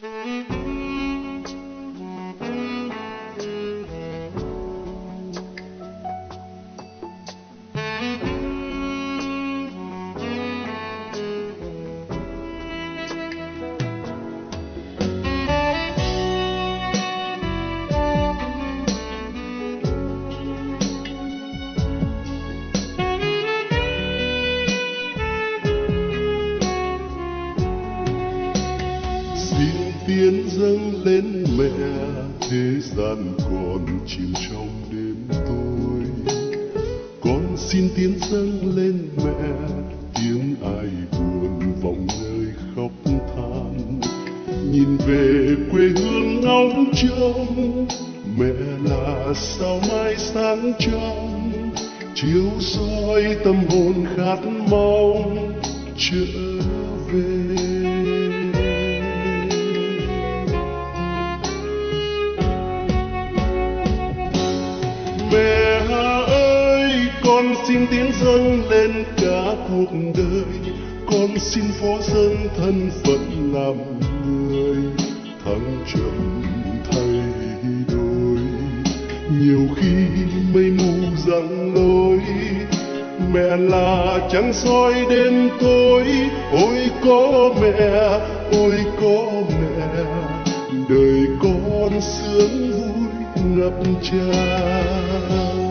xin dâng lên mẹ, thế gian còn chìm trong đêm tối. Con xin tiến dâng lên mẹ, tiếng ai buồn vọng nơi khóc than. Nhìn về quê hương ngóng trông, mẹ là sao mai sáng trong chiếu soi tâm hồn khát mong trở về. Con xin tiến dâng lên cả cuộc đời. Con xin phó dâng thân phận làm người, thăng trầm thay đổi. Nhiều khi mây mù giăng lối, mẹ là trăng soi đêm tối. Ôi có mẹ, ôi có mẹ, đời con sướng vui ngập tràn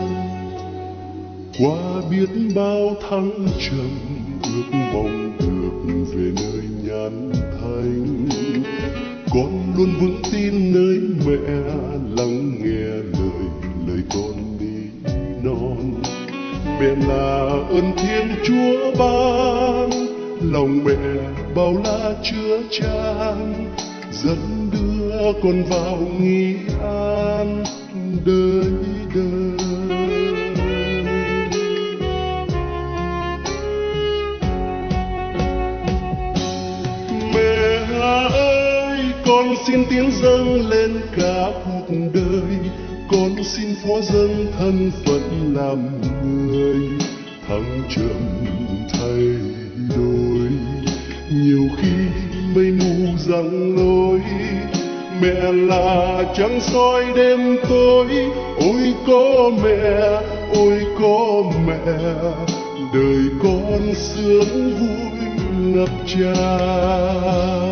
qua biết bao thăng trầm, ước mong được về nơi nhàn thanh con luôn vững tin nơi mẹ, lắng nghe lời lời con đi non. Mẹ là ơn thiên chúa ban, lòng mẹ bao la chứa chan. Dẫn đưa con vào nghi an, đời đời. Xin tiếng dâng lên cả cuộc đời. Con xin phó dâng thân phận làm người, thăng trầm thay đổi nhiều khi mây mù giăng lối mẹ là trăng soi đêm tối. Ôi có mẹ, ôi có mẹ, đời con sướng vui ngập tràn.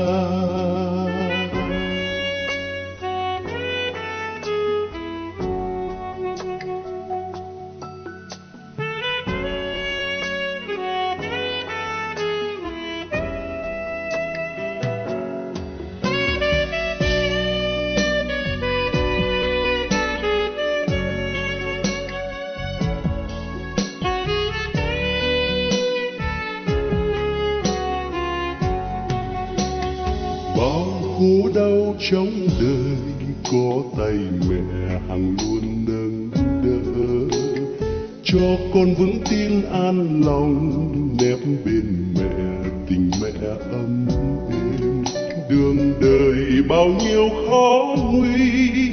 Khổ đau trong đời, có tay mẹ hằng luôn nâng đỡ. Cho con vững tin an lòng, nép bên mẹ tình mẹ ấm êm. Đường đời bao nhiêu khó nguy,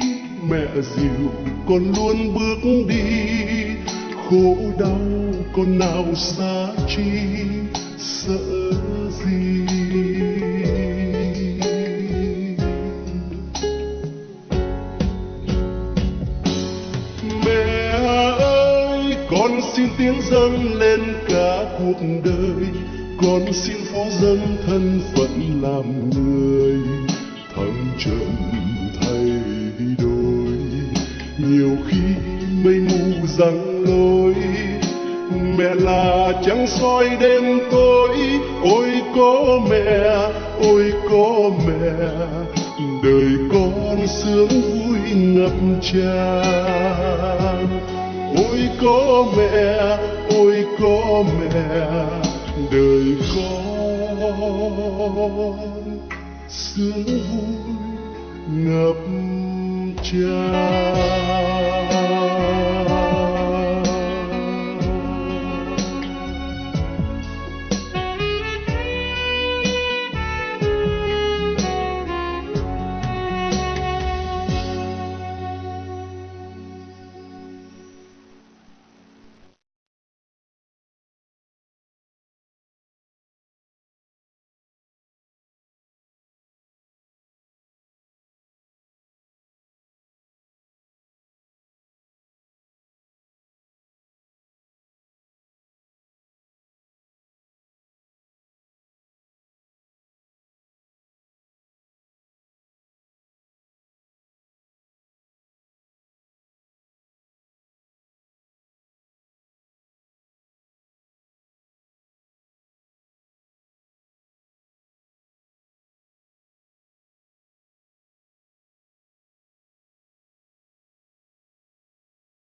mẹ dịu con luôn bước đi. Khổ đau con nào xa chi, sợ con xin tiếng dâng lên cả cuộc đời. Con xin phó dâng thân phận làm người. Thăng trầm thay đổi. Nhiều khi mây mù giăng lối. Mẹ là trắng soi đêm tối. Ôi có mẹ, ôi có mẹ. Đời con sướng vui ngập tràn ôi có mẹ ôi có mẹ đời con sướng vui ngập tràn.